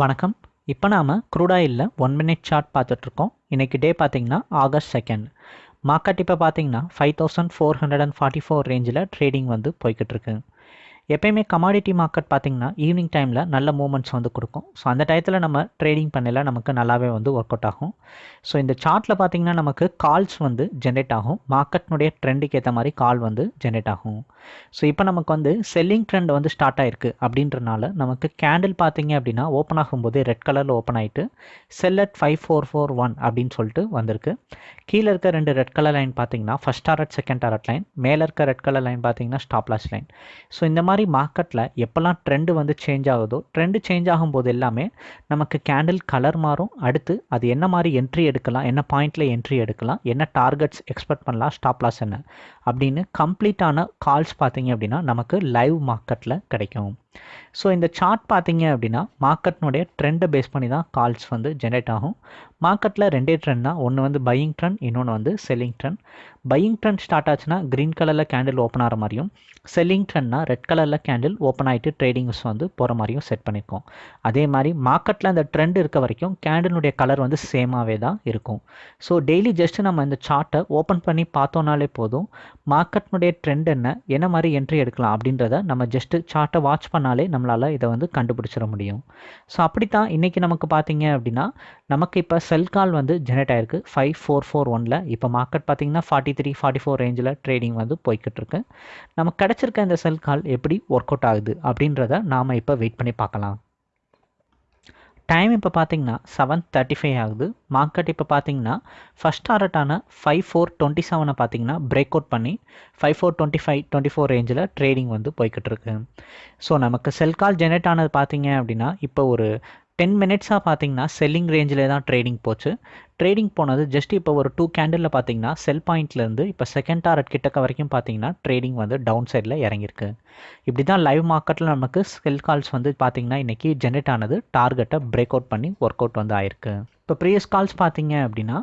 வணக்கம். இப்போ நாம் க்ரூடாயிலில் ஒன் மினிட் சார்ட் பார்த்துட்ருக்கோம். இன்றைக்கி டே பார்த்திங்கன்னா ஆகஸ்ட் செகண்ட் மார்க்கெட் இப்போ பார்த்தீங்கன்னா five thousand four hundred and forty four ரேஞ்சில் ட்ரேடிங் வந்து போய்கிட்டு இருக்கு எப்பயுமே கமாடிட்டி மார்க்கெட் பார்த்தீங்கன்னா ஈவினிங் டைமில் நல்ல மூமெண்ட்ஸ் வந்து கொடுக்கும். ஸோ அந்த டயத்தில் நம்ம ட்ரேடிங் பண்ணல நமக்கு நல்லாவே வந்து ஒர்க் அவுட் ஆகும். ஸோ இந்த சார்ட்டில் பார்த்தீங்கன்னா நமக்கு கால்ஸ் வந்து ஜென்ரேட் ஆகும். மார்க்கெட்னுடைய ட்ரெண்டுக்கு ஏற்ற மாதிரி கால் வந்து ஜென்ரேட் ஆகும். ஸோ இப்போ நமக்கு வந்து செல்லிங் ட்ரெண்ட் வந்து ஸ்டார்ட் ஆயிருக்கு அப்படின்றனால நமக்கு கேண்டில் பார்த்தீங்க அப்படின்னா ஓப்பன் ஆகும்போது ரெட் கலரில் ஓப்பன் ஆகிட்டு sell at five four four one அப்படின்னு சொல்லிட்டு வந்திருக்கு. கீழே இருக்க ரெண்டு ரெட் கலர் லைன் பார்த்தீங்கன்னா first target second target line மேலே இருக்க ரெட் கலர் லைன் பார்த்திங்கன்னா ஸ்டாப்லாஸ் லைன் ஸோ இந்த மாதிரி மாதிரி மார்க்கெட்டில் எப்போல்லாம் ட்ரெண்டு வந்து சேஞ்ச் ஆகுதோ ட்ரெண்டு சேஞ்ச் ஆகும்போது எல்லாமே நமக்கு கேண்டில் கலர் மாறும். அடுத்து அது என்ன மாதிரி என்ட்ரி எடுக்கலாம் என்ன பாயிண்டில் என்ட்ரி எடுக்கலாம் என்ன டார்கெட்ஸ் எக்ஸ்பெக்ட் பண்ணலாம் ஸ்டாப் லாஸ் என்ன அப்படின்னு கம்ப்ளீட்டான கால்ஸ் பார்த்தீங்க அப்படின்னா நமக்கு லைவ் மார்க்கெட்டில் கிடைக்கும். ஸோ இந்த சார்ட் பார்த்தீங்க அப்படின்னா மார்க்கெட்னுடைய ட்ரெண்டை பேஸ் பண்ணி தான் கால்ஸ் வந்து ஜென்ரேட் ஆகும். மார்க்கெட்டில் ரெண்டே ட்ரெண்ட் தான். ஒன்று வந்து பையிங் ட்ரெண்ட் இன்னொன்று வந்து selling trend buying trend start ஆச்சுன்னா க்ரீன் கலரில் கேண்டில் ஓப்பன் ஆகிற மாதிரியும் செல்லிங் ட்ரெண்ட்னா ரெட் கலரில் கேண்டில் ஓப்பன் ஆகிட்டு ட்ரேடிங்ஸ் வந்து போகிற மாதிரியும் செட் பண்ணியிருக்கோம் அதே மாதிரி மார்க்கெட்டில் அந்த ட்ரெண்ட் இருக்க வரைக்கும் கேண்டிலுடைய கலர் வந்து சேமாகவே தான் இருக்கும். ஸோ டெய்லி ஜஸ்ட் நம்ம இந்த சார்ட்டை ஓப்பன் பண்ணி பார்த்தோன்னாலே போதும் மார்க்கெட்னுடைய ட்ரெண்ட் என்ன என்ன மாதிரி என்ட்ரி எடுக்கலாம் அப்படின்றத நம்ம ஜஸ்ட்டு சார்ட்டை வாட்ச் பண்ண பண்ணாலே நம்மளால் இதை வந்து கண்டுபிடிச்சிட முடியும். ஸோ அப்படித்தான் இன்றைக்கி நமக்கு பார்த்தீங்க அப்படின்னா நமக்கு இப்போ செல் கால் வந்து ஜெனரேட் ஆயிருக்கு. ஃபைவ் ஃபோர் ஃபோர் ஒனில் இப்போ மார்க்கெட் பார்த்தீங்கன்னா ஃபார்ட்டி த்ரீ ஃபார்ட்டி ஃபோர் ரேஞ்சில் ட்ரேடிங் வந்து போய்கிட்டு இருக்கு நமக்கு கிடச்சிருக்க இந்த செல் கால் எப்படி ஒர்க் அவுட் ஆகுது அப்படின்றத நாம் இப்போ வெயிட் பண்ணி பார்க்கலாம். டைம் இப்போ பார்த்தீங்கன்னா செவன் தேர்ட்டி ஃபைவ் ஆகுது மார்க்கெட் இப்போ பார்த்தீங்கன்னா ஃபஸ்ட் டாரட்டான ஃபைவ் ஃபோர் டுவெண்ட்டி செவனை பார்த்தீங்கன்னா பிரேக் அவுட் பண்ணி five four twenty five twenty four ரேஞ்சில் ட்ரேடிங் வந்து போய்கிட்டு இருக்கு. ஸோ நமக்கு செல் கால் ஜெனரேட் ஆனது பார்த்தீங்க அப்படின்னா இப்போ ஒரு டென் மினிட்ஸாக பார்த்தீங்கன்னா செல்லிங் ரேஞ்சில் தான் ட்ரேடிங் போச்சு. ட்ரேடிங் போனது ஜஸ்ட் இப்போ ஒரு டூ கேண்டிலில் பார்த்தீங்கன்னா செல் பாயிண்ட்லேருந்து இப்போ செகண்ட் டாரட் கிட்டக்க வரைக்கும் பார்த்தீங்கன்னா ட்ரேடிங் வந்து டவுன் சைடில் இறங்கியிருக்கு. இப்படி தான் லைவ் மார்க்கெட்டில் நமக்கு செல் கால்ஸ் வந்து பார்த்தீங்கன்னா இன்றைக்கி ஜென்ரேட் ஆனது டார்கெட்டை பிரேக் அவுட் பண்ணி ஒர்க் அவுட் வந்து ஆயிருக்கு. இப்போ ப்ரீவியஸ் கால்ஸ் பார்த்தீங்க அப்படின்னா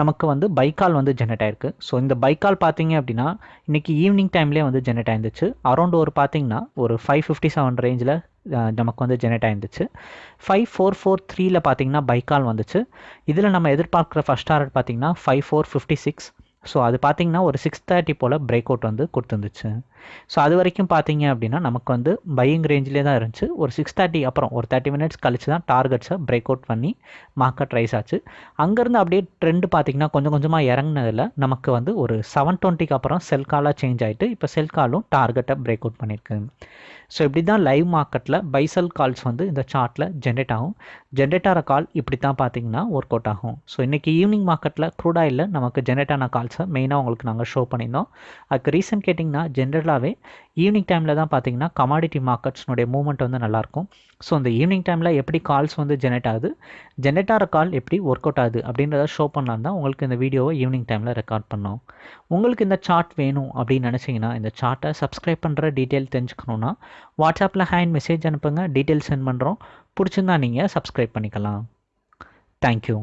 நமக்கு வந்து பைக்கால் வந்து ஜென்ரேட் ஆயிருக்கு. ஸோ இந்த பைக்கால் பார்த்தீங்க அப்படின்னா இன்றைக்கி ஈவினிங் டைம்லேயே வந்து ஜென்ரேட் ஆயிருந்துச்சு. அரௌண்ட் ஒரு பார்த்தீங்கன்னா ஒரு ஃபைவ் ஃபிஃப்டி செவன் ரேஞ்சில் நமக்கு வந்து ஜெனரேட் ஆயிருந்துச்சு. ஃபைவ் ஃபோர் ஃபோர் த்ரீல பார்த்தீங்கன்னா பைக்கால் வந்துச்சு. இதில் நம்ம எதிர்பார்க்குற ஃபஸ்ட் டாரட் பார்த்தீங்கன்னா five four fifty six so அது பார்த்தீங்கன்னா ஒரு சிக்ஸ் தேர்ட்டி போல் பிரேக் அவுட் வந்து கொடுத்துருந்துச்சு. ஸோ அது வரைக்கும் பார்த்தீங்க அப்படின்னா நமக்கு வந்து பையிங் ரேஞ்சிலே தான் இருந்துச்சு. ஒரு சிக்ஸ் தேர்ட்டி அப்புறம் ஒரு தேர்ட்டி மினிட்ஸ் கழிச்சு தான் டார்கெட்ஸை பிரேக் அவுட் பண்ணி மார்க்கெட் ரைஸ் ஆச்சு. அங்கேருந்து அப்படியே ட்ரெண்டு பார்த்தீங்கன்னா கொஞ்சம் கொஞ்சமாக இறங்கினதில் நமக்கு வந்து ஒரு செவன் டுவெண்ட்டிக்கு அப்புறம் செல் காலாக சேஞ்ச் ஆகிட்டு இப்போ செல் காலும் டார்கெட்டை பிரேக் அவுட் பண்ணியிருக்கு. ஸோ இப்படி தான் லைவ் மார்க்கெட்டில் பைசல் கால்ஸ் வந்து இந்த சார்ட்டில் ஜென்ரேட் ஆகும். ஜென்ரேட் ஆகிற கால் இப்படி தான் பார்த்தீங்கன்னா ஒர்க் அவுட் ஆகும். ஸோ இன்றைக்கி ஈவினிங் மார்க்கெட்டில் க்ரூடாயில் நமக்கு ஜென்ரேட் ஆன கால்ஸை மெயினாக உங்களுக்கு நாங்கள் ஷோ பண்ணியிருந்தோம். அதுக்கு ரீசன் கேட்டிங்கன்னா ஜென்ரலாகவே ஈவினிங் டைமில் தான் பார்த்தீங்கன்னா கமாடிட்டி மார்க்கெட்ஸ்னுடைய மூவ்மெண்ட் வந்து நல்லாயிருக்கும். ஸோ இந்த ஈவினிங் டைமில் எப்படி கால்ஸ் வந்து ஜென்ரேட் ஆகுது? ஜென்ரேட் ஆகிற கால் எப்படி ஒர்க் அவுட் ஆகுது? அப்படின்றத ஷோ பண்ணலாம் தான் உங்களுக்கு இந்த வீடியோவை ஈவினிங் டைமில் ரெக்கார்ட் பண்ணோம். உங்களுக்கு இந்த சார்ட் வேணும் அப்படின்னு நினச்சிங்கன்னா இந்த சார்ட்டை சப்ஸ்கிரைப் பண்ணுற டீட்டெயில் தெரிஞ்சுக்கணுன்னா வாட்ஸ்அப்பில் ஹேண்ட் மெசேஜ் அனுப்புங்க. டீட்டெயில் சென்ட் பண்ணுறோம் பிடிச்சிருந்தா நீங்கள் சப்ஸ்கிரைப் பண்ணிக்கலாம். தேங்க்யூ